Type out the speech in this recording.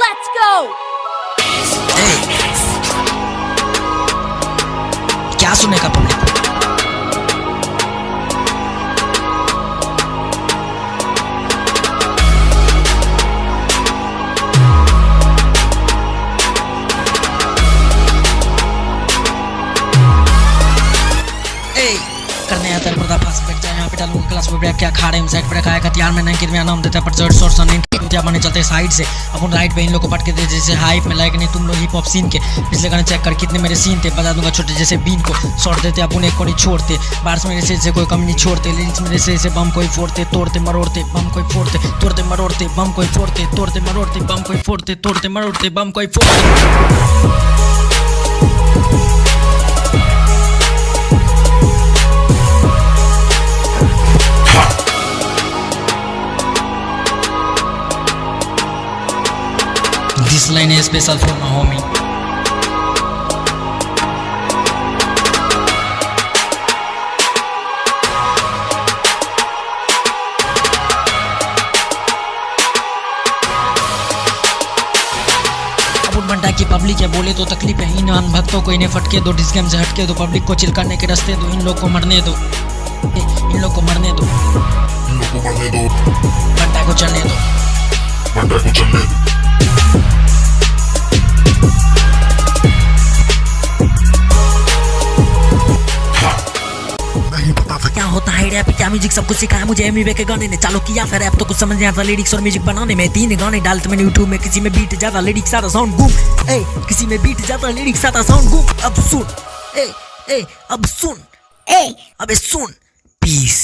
Let's go! ए, क्या सुनेगा public करने आता है पर्दाफाश बैठ जाए, यहाँ पे डालूँगा क्लास में ब्रेक क्या खा रहे हैं साइड रखा है हथियार में नहीं मेरा नाम देता है, पर ज़ोर शोर सुन क्या बने चलते साइड से। अपन राइट पे इन लोग को पटके दे, जैसे हाइप में लाइक नहीं, तुम लोग हिप हॉप सीन के पिछले गाने चेक कर, कितने मेरे सीन थे, बता दूँगा छोटे, जैसे बीन को शॉर्ट देते अपन एक कोई छोड़ते। बार्स मेरे से कोई कमी नहीं छोड़ते लिरिक्स मेरे से बम कोई फोड़ते, तोड़ते, मरोड़ते बम कोई फोड़ते, तोड़ते, मरोड़ते बम कोई फोड़ते, तोड़ते, मरोड़ते बम कोई फोड़ते, तोड़ते, मरोड़ते बम कोई फोड़ते। This line is special for my homie. की पब्लिक है बोले तो तकलीफ़ है। इन भक्तों को इन्हें फटके दो डिस्गेम से हटके दो पब्लिक को चिल करने के रास्ते दो। इन लोग को मरने दो। इन लोग को मरने दो। इन लोग को मरने दो। बंटा को चलने दो। बंटा को चलने दो। क्या होता है रैप क्या म्यूज़िक सब कुछ सिखाया मुझे एमी के गाने ने। चालू किया फिर रैप तो कुछ समझ नहीं आता लिरिक्स और म्यूज़िक बनाने में। तीन गाने डालते मैंने यूट्यूब में किसी में बीट ज़्यादा लिरिक्स आता साउंड गुम। ए किसी में बीट ज़्यादा लिरिक्स आता साउंड गुम। अब सुन। ए ए अब सुन। Hey! अबे सुन। पीस